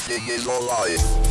I is it's alright.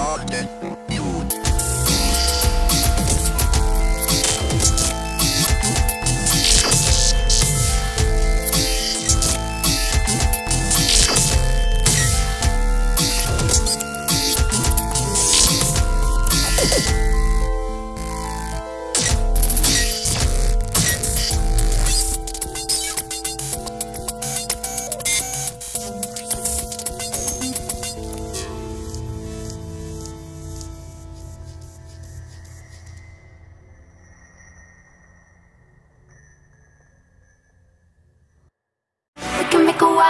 Logged in.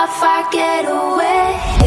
if I get away.